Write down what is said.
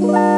Bye.